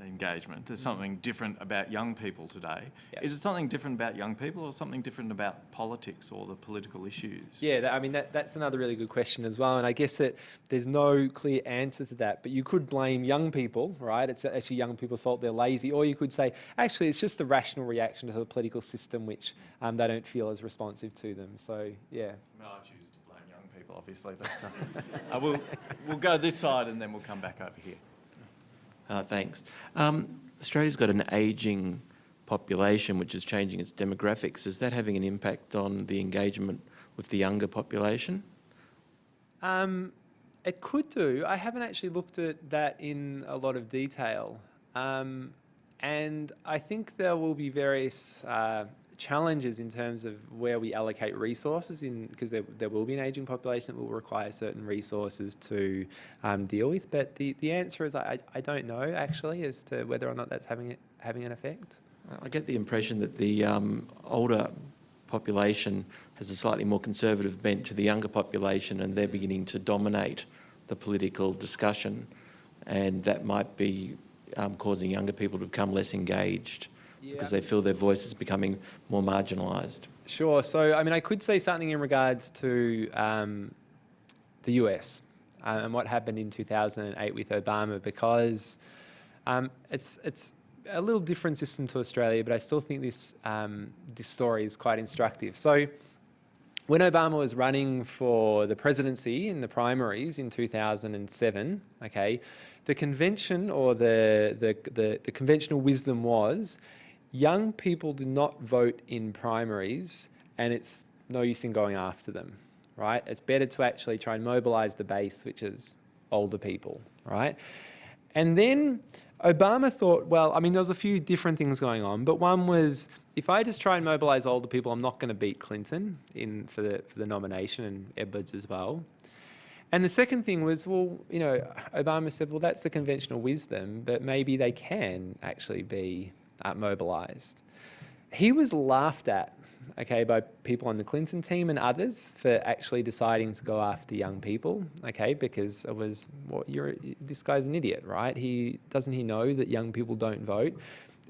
engagement. There's something different about young people today. Yep. Is it something different about young people or something different about politics or the political issues? Yeah, that, I mean, that, that's another really good question as well. And I guess that there's no clear answer to that, but you could blame young people, right? It's actually young people's fault they're lazy. Or you could say, actually, it's just a rational reaction to the political system, which um, they don't feel as responsive to them. So, yeah. Well, I choose to blame young people, obviously. But uh, uh, we'll, we'll go this side and then we'll come back over here. Uh, thanks. Um, Australia's got an ageing population which is changing its demographics. Is that having an impact on the engagement with the younger population? Um, it could do. I haven't actually looked at that in a lot of detail. Um, and I think there will be various uh, challenges in terms of where we allocate resources in because there, there will be an aging population that will require certain resources to um, deal with. But the, the answer is I, I don't know actually as to whether or not that's having it, having an effect. I get the impression that the um, older population has a slightly more conservative bent to the younger population and they're beginning to dominate the political discussion and that might be um, causing younger people to become less engaged because they feel their voice is becoming more marginalised. Sure. So, I mean, I could say something in regards to um, the US uh, and what happened in 2008 with Obama because um, it's it's a little different system to Australia, but I still think this um, this story is quite instructive. So. When Obama was running for the presidency in the primaries in 2007, okay, the convention or the, the, the, the conventional wisdom was young people do not vote in primaries and it's no use in going after them, right? It's better to actually try and mobilize the base, which is older people, right? And then Obama thought, well, I mean, there was a few different things going on, but one was if I just try and mobilize older people, I'm not going to beat Clinton in for the for the nomination and Edwards as well. And the second thing was, well, you know, Obama said, well, that's the conventional wisdom, but maybe they can actually be uh, mobilised. He was laughed at, okay, by people on the Clinton team and others for actually deciding to go after young people, okay, because it was, well, you're, this guy's an idiot, right? He doesn't he know that young people don't vote?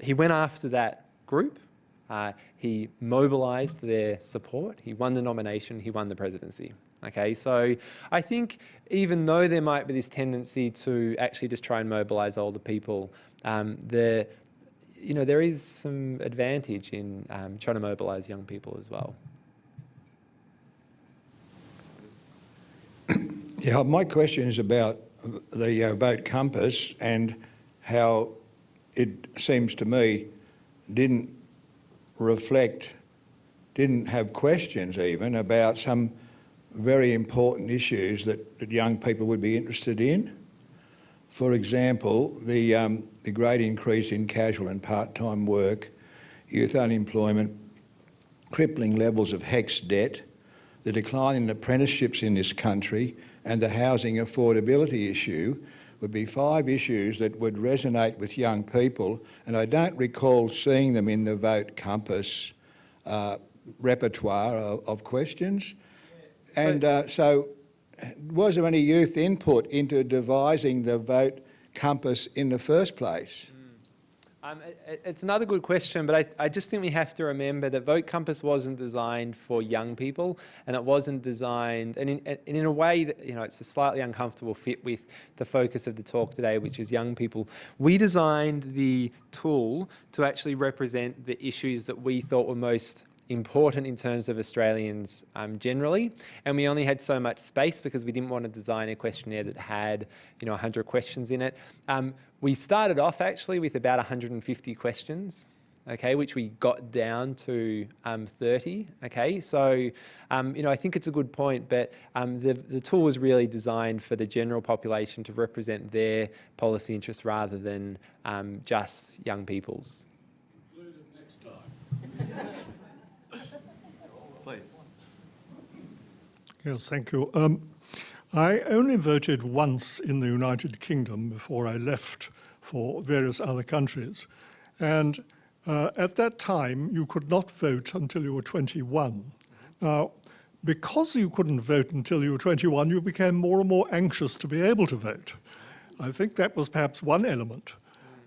He went after that group. Uh, he mobilised their support. He won the nomination. He won the presidency. Okay, so I think even though there might be this tendency to actually just try and mobilise older people, um, the you know, there is some advantage in um, trying to mobilise young people as well. Yeah, my question is about the uh, vote compass and how it seems to me didn't reflect, didn't have questions even about some very important issues that, that young people would be interested in. For example, the, um, the great increase in casual and part-time work, youth unemployment, crippling levels of HECS debt, the decline in apprenticeships in this country and the housing affordability issue would be five issues that would resonate with young people and I don't recall seeing them in the vote compass uh, repertoire of, of questions. And uh, so was there any youth input into devising the vote compass in the first place? Um, it- it- it's another good question, but I, I just think we have to remember that Vote Compass wasn't designed for young people, and it wasn't designed, and in, and in a way that you know it's a slightly uncomfortable fit with the focus of the talk today, which is young people. We designed the tool to actually represent the issues that we thought were most important in terms of Australians um, generally, and we only had so much space because we didn't want to design a questionnaire that had, you know, 100 questions in it. Um, we started off actually with about 150 questions, okay, which we got down to um, 30, okay. So, um, you know, I think it's a good point, but um, the, the tool was really designed for the general population to represent their policy interests rather than um, just young people's. Yes, thank you. Um, I only voted once in the United Kingdom before I left for various other countries. And uh, at that time, you could not vote until you were 21. Now, because you couldn't vote until you were 21, you became more and more anxious to be able to vote. I think that was perhaps one element.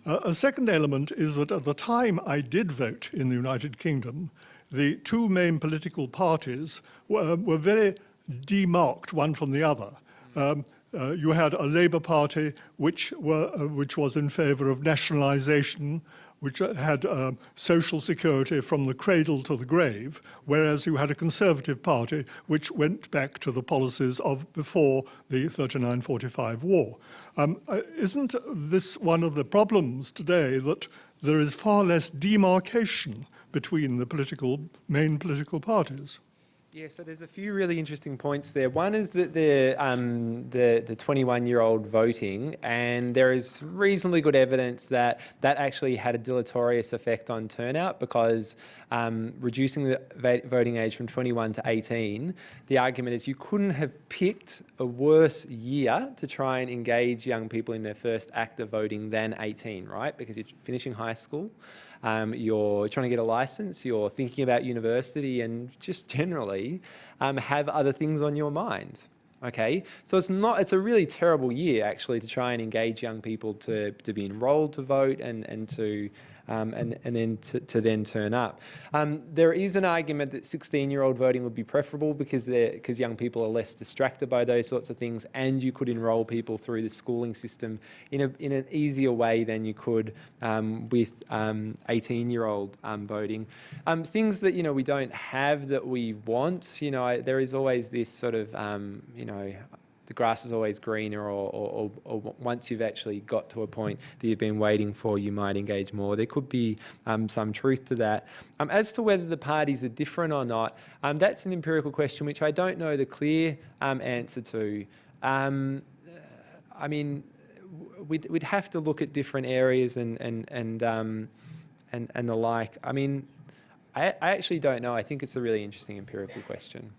Uh, a second element is that at the time I did vote in the United Kingdom, the two main political parties were, were very demarked one from the other. Um, uh, you had a Labour Party which, were, uh, which was in favour of nationalisation, which uh, had um, social security from the cradle to the grave, whereas you had a Conservative Party which went back to the policies of before the 39-45 war. Um, uh, isn't this one of the problems today that there is far less demarcation between the political, main political parties? Yeah, so there's a few really interesting points there. One is that the um, the the 21-year-old voting, and there is reasonably good evidence that that actually had a deleterious effect on turnout because um, reducing the voting age from 21 to 18, the argument is you couldn't have picked a worse year to try and engage young people in their first act of voting than 18, right? Because you're finishing high school um, you're trying to get a license, you're thinking about university, and just generally um, have other things on your mind. Okay, so it's not, it's a really terrible year actually to try and engage young people to, to be enrolled to vote and, and to um, and, and then to, to then turn up. Um, there is an argument that 16-year-old voting would be preferable because because young people are less distracted by those sorts of things, and you could enrol people through the schooling system in a in an easier way than you could um, with 18-year-old um, um, voting. Um, things that you know we don't have that we want. You know, I, there is always this sort of you know the grass is always greener or, or, or, once you've actually got to a point that you've been waiting for, you might engage more. There could be um, some truth to that. Um, as to whether the parties are different or not, um, that's an empirical question which I don't know the clear um, answer to. Um, I mean, we'd, we'd have to look at different areas and, and, and, um, and, and the like. I mean, I, I actually don't know. I think it's a really interesting empirical question.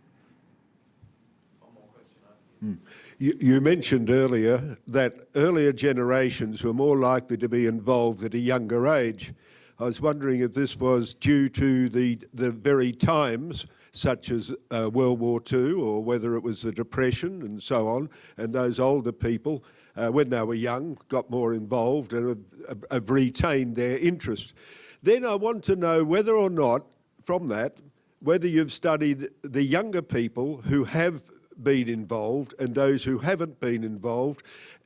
You, you mentioned earlier that earlier generations were more likely to be involved at a younger age. I was wondering if this was due to the, the very times, such as uh, World War II, or whether it was the Depression and so on, and those older people, uh, when they were young, got more involved and have, have retained their interest. Then I want to know whether or not, from that, whether you've studied the younger people who have been involved and those who haven't been involved.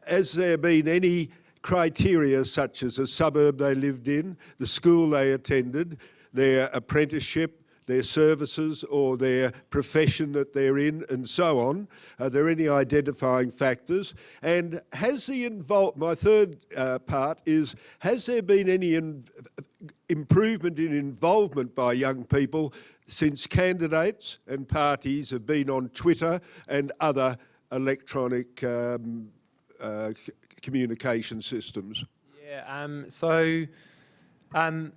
Has there been any criteria such as the suburb they lived in, the school they attended, their apprenticeship, their services or their profession that they're in and so on? Are there any identifying factors? And has the involved, my third uh, part is, has there been any improvement in involvement by young people since candidates and parties have been on Twitter and other electronic um, uh, communication systems? Yeah, um, so um,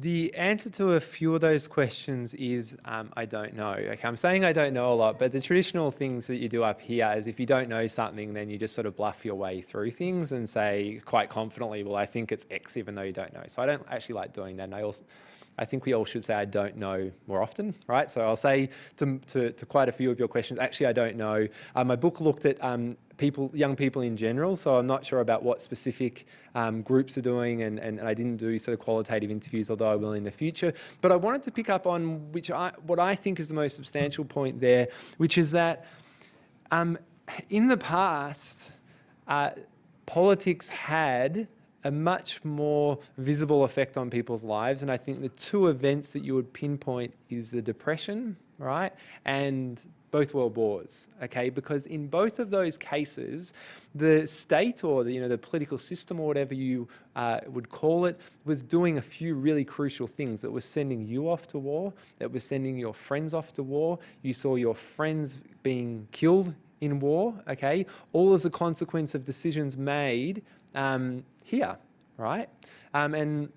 the answer to a few of those questions is um, I don't know. I'm saying I don't know a lot, but the traditional things that you do up here is if you don't know something, then you just sort of bluff your way through things and say quite confidently, well, I think it's X, even though you don't know. So I don't actually like doing that. And I also, I think we all should say I don't know more often, right? So I'll say to, to, to quite a few of your questions, actually I don't know. Uh, my book looked at um, people, young people in general, so I'm not sure about what specific um, groups are doing and, and, and, I didn't do sort of qualitative interviews, although I will in the future. But I wanted to pick up on which I, what I think is the most substantial point there, which is that um, in the past, uh, politics had a much more visible effect on people's lives. And I think the two events that you would pinpoint is the Depression, right? And both world wars, okay? Because in both of those cases, the state or the, you know, the political system or whatever you uh, would call it was doing a few really crucial things. It was sending you off to war. It was sending your friends off to war. You saw your friends being killed in war, okay? All as a consequence of decisions made um, here, right? Um, and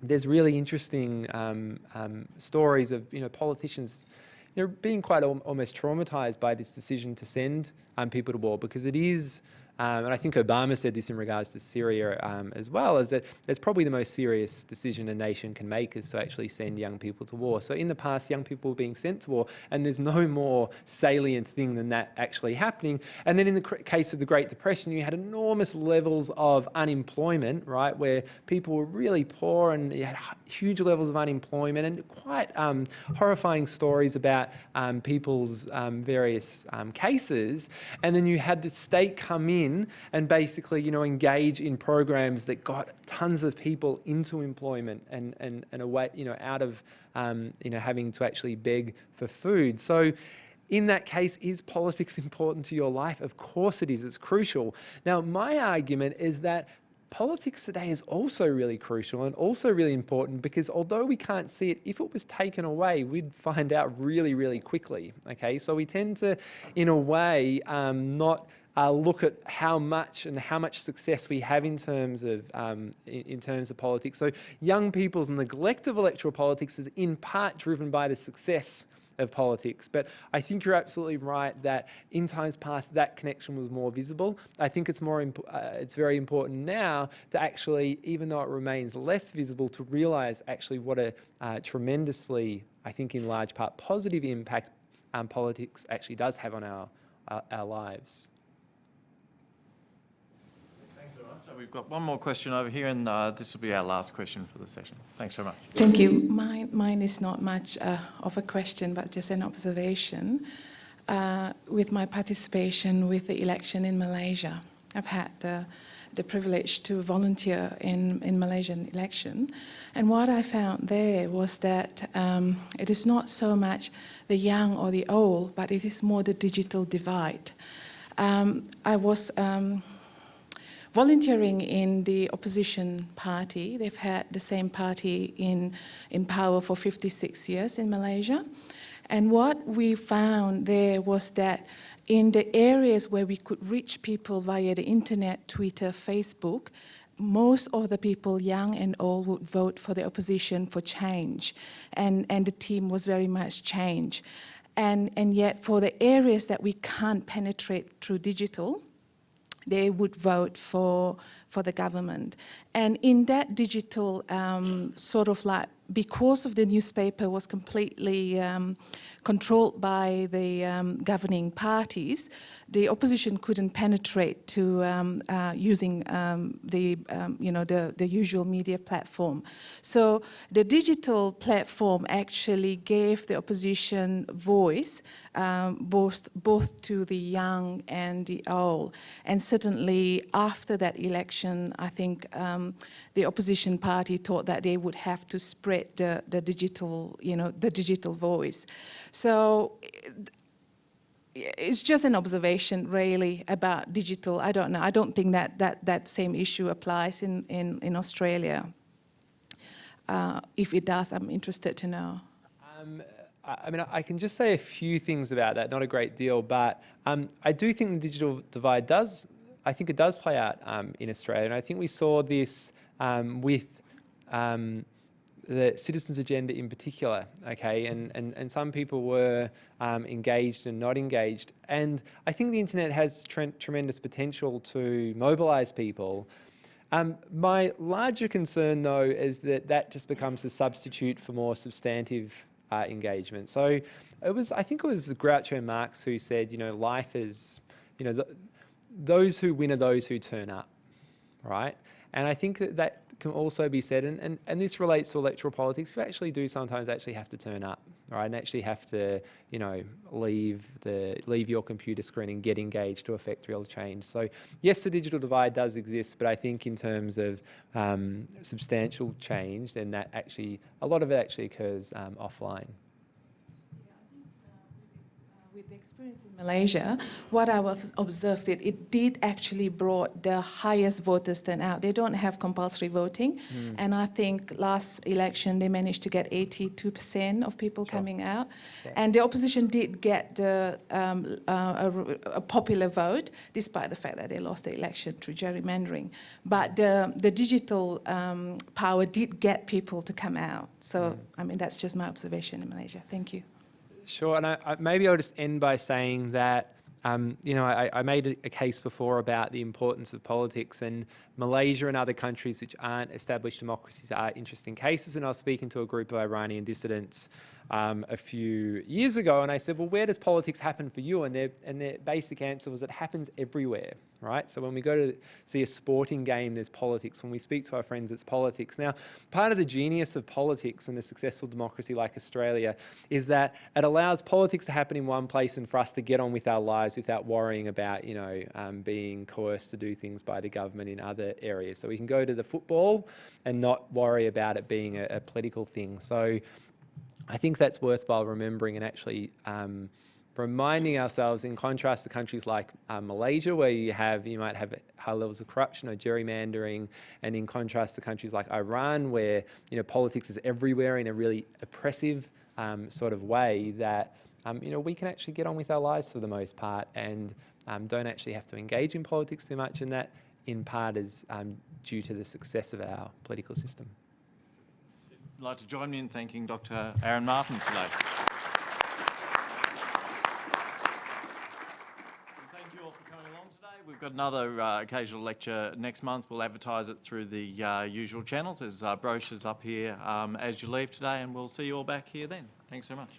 there's really interesting um, um, stories of you know politicians you know, being quite al almost traumatized by this decision to send um, people to war because it is um, and I think Obama said this in regards to Syria um, as well, is that it's probably the most serious decision a nation can make is to actually send young people to war. So in the past, young people were being sent to war, and there's no more salient thing than that actually happening. And then in the case of the Great Depression, you had enormous levels of unemployment, right, where people were really poor and you had huge levels of unemployment and quite um, horrifying stories about um, people's um, various um, cases. And then you had the state come in in and basically, you know, engage in programs that got tons of people into employment and, and, and away, you know, out of, um, you know, having to actually beg for food. So in that case, is politics important to your life? Of course it is, it's crucial. Now, my argument is that politics today is also really crucial and also really important because although we can't see it, if it was taken away, we'd find out really, really quickly, okay? So we tend to, in a way, um, not uh, look at how much and how much success we have in terms of um, in, in, terms of politics. So young people's neglect of electoral politics is in part driven by the success of politics. But I think you're absolutely right that in times past that connection was more visible. I think it's more uh, it's very important now to actually, even though it remains less visible, to realise actually what a uh, tremendously, I think in large part, positive impact um, politics actually does have on our uh, our lives. We've got one more question over here, and uh, this will be our last question for the session. Thanks so much. Thank you. Mine, mine is not much uh, of a question, but just an observation. Uh, with my participation with the election in Malaysia, I've had the privilege to volunteer in, in Malaysian election. And what I found there was that um, it is not so much the young or the old, but it is more the digital divide. Um, I was um, volunteering in the opposition party. They've had the same party in, in power for 56 years in Malaysia. And what we found there was that in the areas where we could reach people via the internet, Twitter, Facebook, most of the people, young and old, would vote for the opposition for change. And, and the team was very much change. And, and yet for the areas that we can't penetrate through digital, they would vote for, for the government. And in that digital um, sort of like because of the newspaper was completely um, controlled by the um, governing parties, the opposition couldn't penetrate to um, uh, using um, the, um, you know, the, the usual media platform. So the digital platform actually gave the opposition voice both, both to the young and the old. And certainly after that election, I think the opposition party thought that they would have to spread the, the digital, you know, the digital voice. So it's just an observation really about digital. I don't know. I don't think that that, that same issue applies in, in, in Australia. Uh, if it does, I'm interested to know. Um, I mean, I can just say a few things about that, not a great deal, but um, I do think the digital divide does, I think it does play out um, in Australia. And I think we saw this um, with um, the citizens agenda in particular, okay, and, and, and some people were um, engaged and not engaged. And I think the internet has tre tremendous potential to mobilise people. Um, my larger concern, though, is that that just becomes a substitute for more substantive uh, engagement. So it was, I think it was Groucho Marx who said, you know, life is, you know, th those who win are those who turn up, right? And I think that that can also be said, and, and, and this relates to electoral politics, you actually do sometimes actually have to turn up, right? And actually have to, you know, leave the leave your computer screen and get engaged to affect real change. So yes, the digital divide does exist, but I think in terms of um, substantial change, then that actually, a lot of it actually occurs um, offline. With the experience in Malaysia, what I was observed it, it did actually brought the highest voters turnout. They don't have compulsory voting, and I think last election they managed to get 82% of people coming out, and the opposition did get the, um, uh, a, a popular vote, despite the fact that they lost the election through gerrymandering. But the, the digital um, power did get people to come out. So I mean that's just my observation in Malaysia. Thank you. Sure, and I, I, maybe I'll just end by saying that, um, you know, I, I made a, a case before about the importance of politics, and Malaysia and other countries which aren't established democracies are interesting cases. And I was speaking to a group of Iranian dissidents um, a few years ago, and I said, well, where does politics happen for you? And their, and their basic answer was it happens everywhere, right? So when we go to see a sporting game, there's politics. When we speak to our friends, it's politics. Now, part of the genius of politics in a successful democracy like Australia is that it allows politics to happen in one place and for us to get on with our lives without worrying about, you know, um, being coerced to do things by the government in other areas. So we can go to the football and not worry about it being a, a political thing. So I think that's worthwhile remembering and actually um, reminding ourselves in contrast to countries like uh, Malaysia, where you have you might have high levels of corruption or gerrymandering, and in contrast to countries like Iran, where you know politics is everywhere in a really oppressive um, sort of way that um, you know we can actually get on with our lives for the most part and um, don't actually have to engage in politics too much, and that in part is um, due to the success of our political system. Like to join me in thanking Dr. Aaron Martin today. Thank you all for coming along today. We've got another uh, occasional lecture next month. We'll advertise it through the uh, usual channels. There's uh, brochures up here um, as you leave today, and we'll see you all back here then. Thanks so much.